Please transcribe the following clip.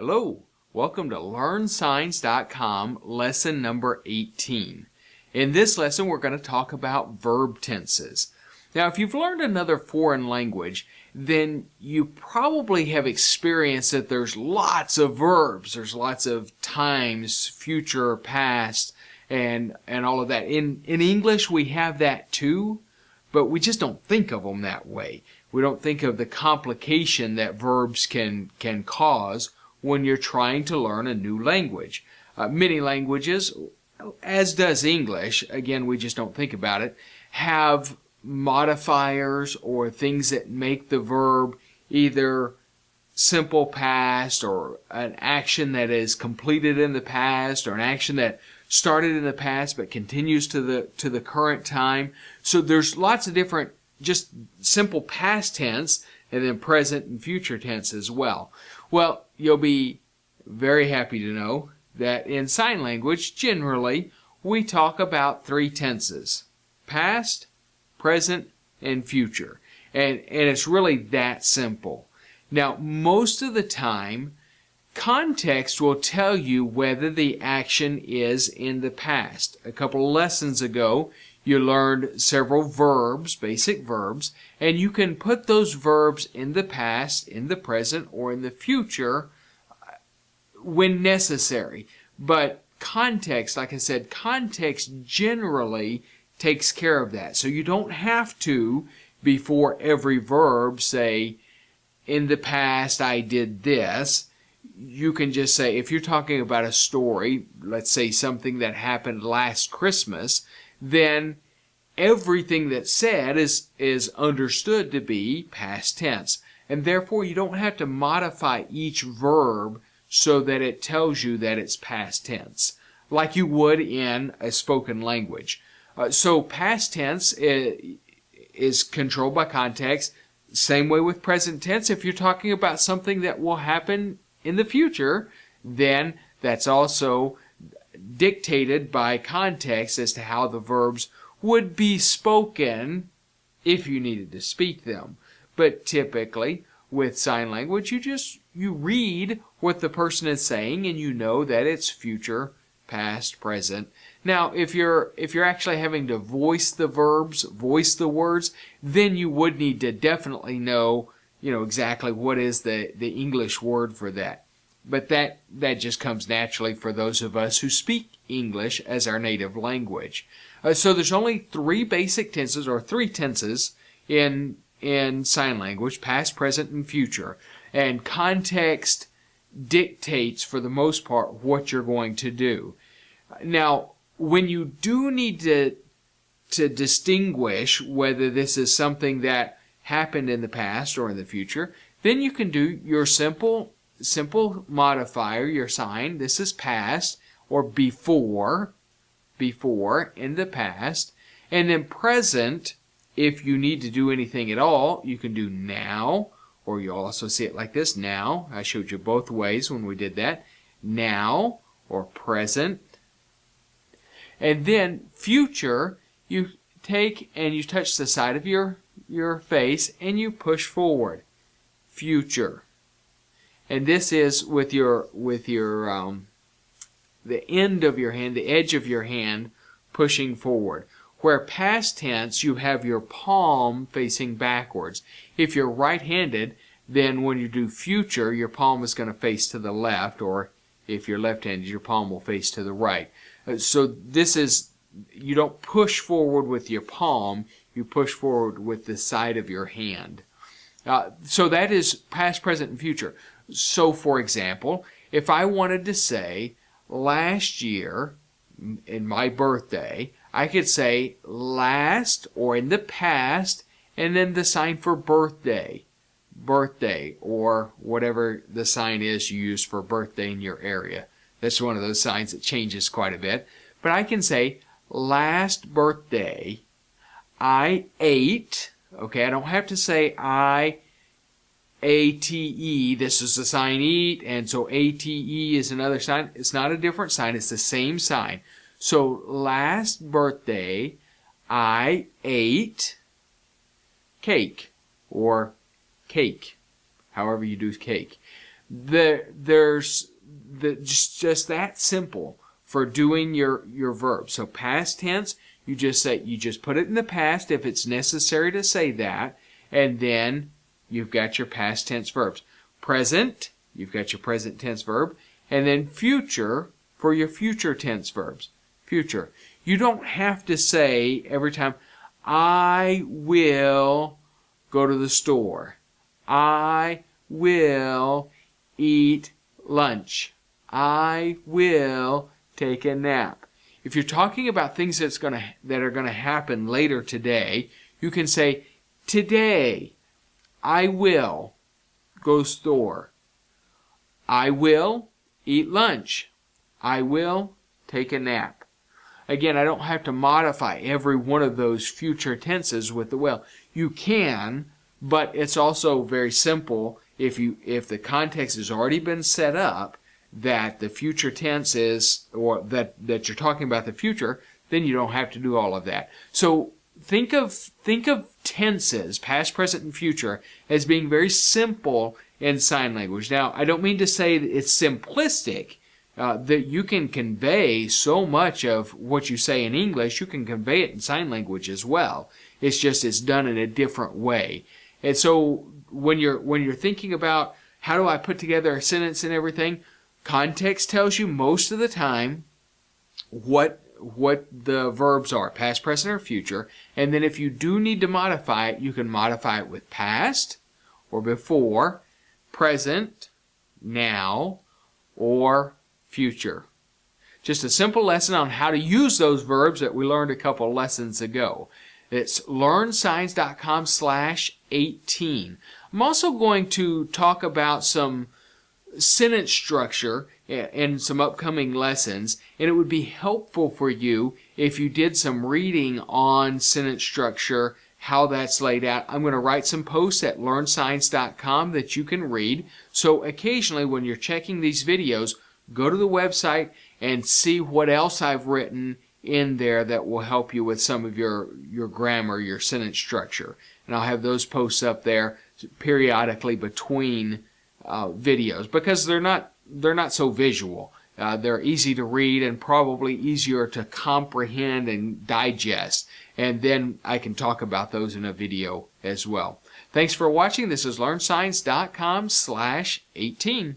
Hello, welcome to LearnSigns.com lesson number 18. In this lesson, we're going to talk about verb tenses. Now, if you've learned another foreign language, then you probably have experienced that there's lots of verbs. There's lots of times, future, past, and, and all of that. In, in English, we have that too, but we just don't think of them that way. We don't think of the complication that verbs can, can cause when you're trying to learn a new language. Uh, many languages, as does English, again, we just don't think about it, have modifiers or things that make the verb either simple past or an action that is completed in the past or an action that started in the past but continues to the to the current time. So there's lots of different just simple past tense and then present and future tense as well. Well, you'll be very happy to know that in sign language, generally, we talk about three tenses past, present, and future. And, and it's really that simple. Now, most of the time, context will tell you whether the action is in the past. A couple lessons ago, you learned several verbs, basic verbs, and you can put those verbs in the past, in the present, or in the future when necessary. But context, like I said, context generally takes care of that. So you don't have to, before every verb, say, in the past I did this. You can just say, if you're talking about a story, let's say something that happened last Christmas, then everything that's said is, is understood to be past tense. And therefore, you don't have to modify each verb so that it tells you that it's past tense, like you would in a spoken language. Uh, so, past tense is, is controlled by context. Same way with present tense. If you're talking about something that will happen in the future, then that's also dictated by context as to how the verbs would be spoken if you needed to speak them. But typically, with sign language, you just you read what the person is saying and you know that it's future, past, present. Now, if you're if you're actually having to voice the verbs, voice the words, then you would need to definitely know, you know, exactly what is the the English word for that. But that that just comes naturally for those of us who speak English as our native language. Uh, so there's only three basic tenses or three tenses in in sign language, past, present, and future. And context dictates for the most part what you're going to do. Now, when you do need to to distinguish whether this is something that happened in the past or in the future, then you can do your simple simple modifier, your sign. This is past or before, before in the past, and then present. If you need to do anything at all, you can do now, or you'll also see it like this now. I showed you both ways when we did that. Now or present. And then future, you take and you touch the side of your, your face and you push forward. Future and this is with your with your um, the end of your hand, the edge of your hand pushing forward. Where past tense, you have your palm facing backwards. If you're right-handed, then when you do future, your palm is going to face to the left, or if you're left-handed, your palm will face to the right. Uh, so this is, you don't push forward with your palm, you push forward with the side of your hand. Uh, so that is past, present, and future. So, for example, if I wanted to say last year, in my birthday, I could say last or in the past, and then the sign for birthday, birthday, or whatever the sign is you use for birthday in your area. That's one of those signs that changes quite a bit. But I can say last birthday, I ate, okay, I don't have to say I ATE, this is the sign eat, and so ATE is another sign. It's not a different sign, it's the same sign. So last birthday, I ate cake, or cake, however you do cake. the, there's the, just, just that simple for doing your, your verb. So past tense, you just say, you just put it in the past if it's necessary to say that, and then you've got your past tense verbs. Present, you've got your present tense verb, and then future for your future tense verbs. Future. You don't have to say every time, I will go to the store. I will eat lunch. I will take a nap. If you're talking about things that's gonna, that are going to happen later today, you can say, Today, I will go store. I will eat lunch. I will take a nap. Again, I don't have to modify every one of those future tenses with the will. You can, but it's also very simple if you if the context has already been set up that the future tense is or that that you're talking about the future, then you don't have to do all of that. So think of think of tenses, past, present, and future, as being very simple in sign language. Now, I don't mean to say it's simplistic. Uh, that you can convey so much of what you say in English, you can convey it in sign language as well. It's just it's done in a different way. And so when you're when you're thinking about how do I put together a sentence and everything, context tells you most of the time what what the verbs are, past, present, or future. And then if you do need to modify it, you can modify it with past or before, present, now, or future. Just a simple lesson on how to use those verbs that we learned a couple lessons ago. It's learnsigns.com slash 18. I'm also going to talk about some sentence structure in some upcoming lessons, and it would be helpful for you if you did some reading on sentence structure, how that's laid out. I'm going to write some posts at learnsigns.com that you can read. So occasionally when you're checking these videos, go to the website and see what else I've written in there that will help you with some of your, your grammar, your sentence structure. And I'll have those posts up there periodically between uh, videos because they're not they're not so visual. Uh, they're easy to read and probably easier to comprehend and digest. And then I can talk about those in a video as well. Thanks for watching. This is LearnSigns.com slash 18.